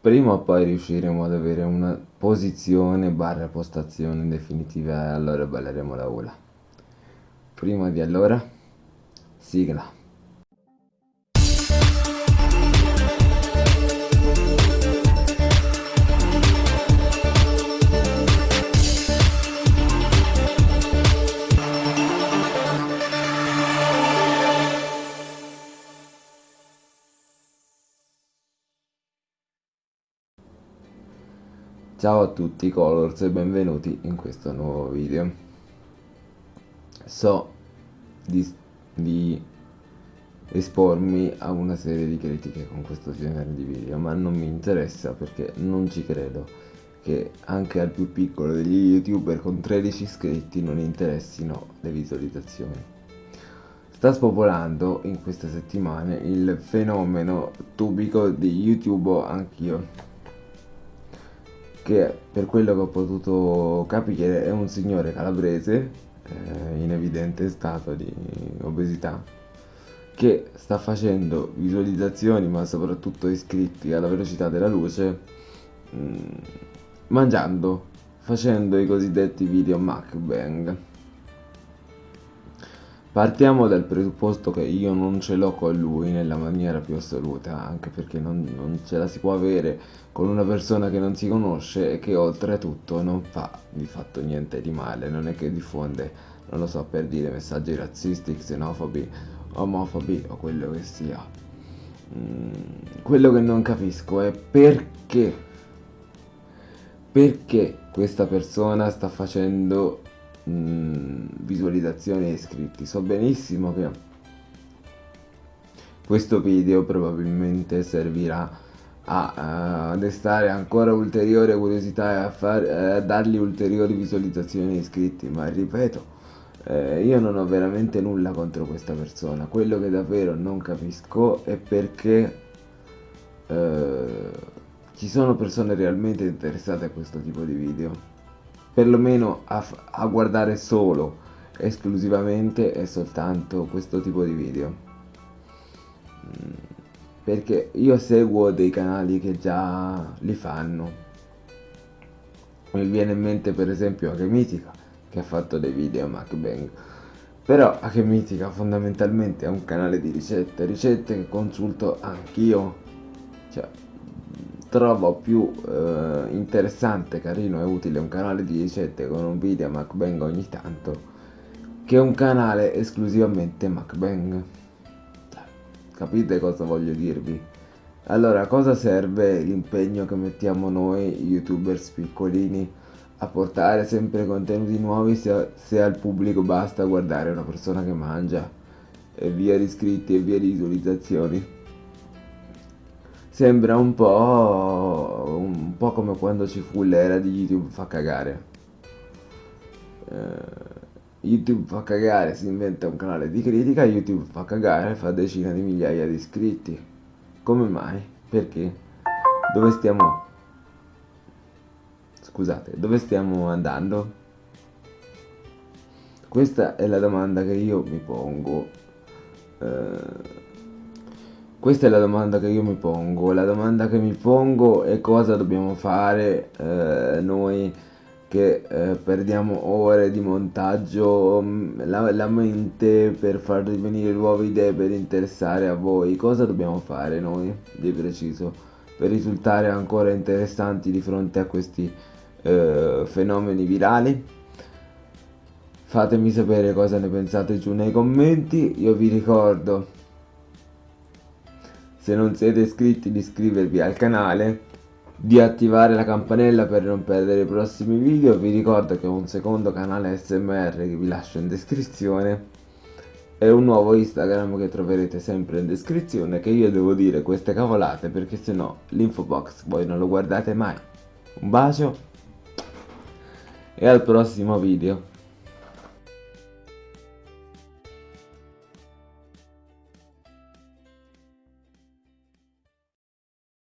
prima o poi riusciremo ad avere una posizione barra postazione definitiva e allora balleremo la ula. Prima di allora, sigla. Ciao a tutti Colors e benvenuti in questo nuovo video. So di, di, espormi a una serie di critiche con questo genere di video, ma non mi interessa perché non ci credo che anche al più piccolo degli youtuber con 13 iscritti non interessino le visualizzazioni. Sta spopolando in queste settimane il fenomeno tubico di YouTube anch'io che per quello che ho potuto capire è un signore calabrese eh, in evidente stato di obesità che sta facendo visualizzazioni ma soprattutto iscritti alla velocità della luce mh, mm, mangiando facendo i cosiddetti video mukbang Partiamo dal presupposto che io non ce l'ho con lui nella maniera più assoluta, anche perché non, non, ce la si può avere con una persona che non si conosce e che oltretutto non fa di fatto niente di male, non è che diffonde, non lo so, per dire messaggi razzisti, xenofobi, omofobi o quello che sia. Mm, quello che non capisco è perché, perché questa persona sta facendo visualizzazioni e iscritti so benissimo che questo video probabilmente servirà a, uh, destare ancora ulteriore curiosità e a, far, uh, a dargli ulteriori visualizzazioni e iscritti ma ripeto eh, io non ho veramente nulla contro questa persona. Quello che davvero non capisco è perché eh, ci sono persone realmente interessate a questo tipo di video perlomeno a, a guardare solo esclusivamente e soltanto questo tipo di video. Mm, perché io seguo dei canali che già li fanno. Mi viene in mente per esempio Achemitica che ha fatto dei video MacBang però Achemitica fondamentalmente è un canale di ricette ricette che consulto anch'io. Cioè trovo più eh, interessante, carino e utile un canale di ricette con un video MacBang ogni tanto che un canale esclusivamente MacBang. Capite cosa voglio dirvi? Allora, cosa serve l'impegno che mettiamo noi youtubers piccolini a portare sempre contenuti nuovi se, se al pubblico basta guardare una persona che mangia e via di iscritti e via di visualizzazioni? Sembra un po', un po' come quando ci fu l'era di YouTube fa cagare. Uh, YouTube fa cagare, si inventa un canale di critica, YouTube fa cagare, fa decine di migliaia di iscritti. Come mai? Perché? Dove stiamo... Scusate, dove stiamo andando? Questa è la domanda che io mi pongo. Uh, questa è la domanda che io mi pongo. La domanda che mi pongo è cosa dobbiamo fare eh, noi che eh, perdiamo ore di montaggio, mm, la, la, mente per far venire nuove idee per interessare a voi. Cosa dobbiamo fare noi di preciso per risultare ancora interessanti di fronte a questi eh, fenomeni virali? Fatemi sapere cosa ne pensate giù nei commenti. Io vi ricordo se non siete iscritti di iscrivervi al canale di attivare la campanella per non perdere i prossimi video. Vi ricordo che ho un secondo canale smr che vi lascio in descrizione. E un nuovo instagram che troverete sempre in descrizione che io devo dire queste cavolate perché sennò l'info box voi non lo guardate mai. Un bacio e al prossimo video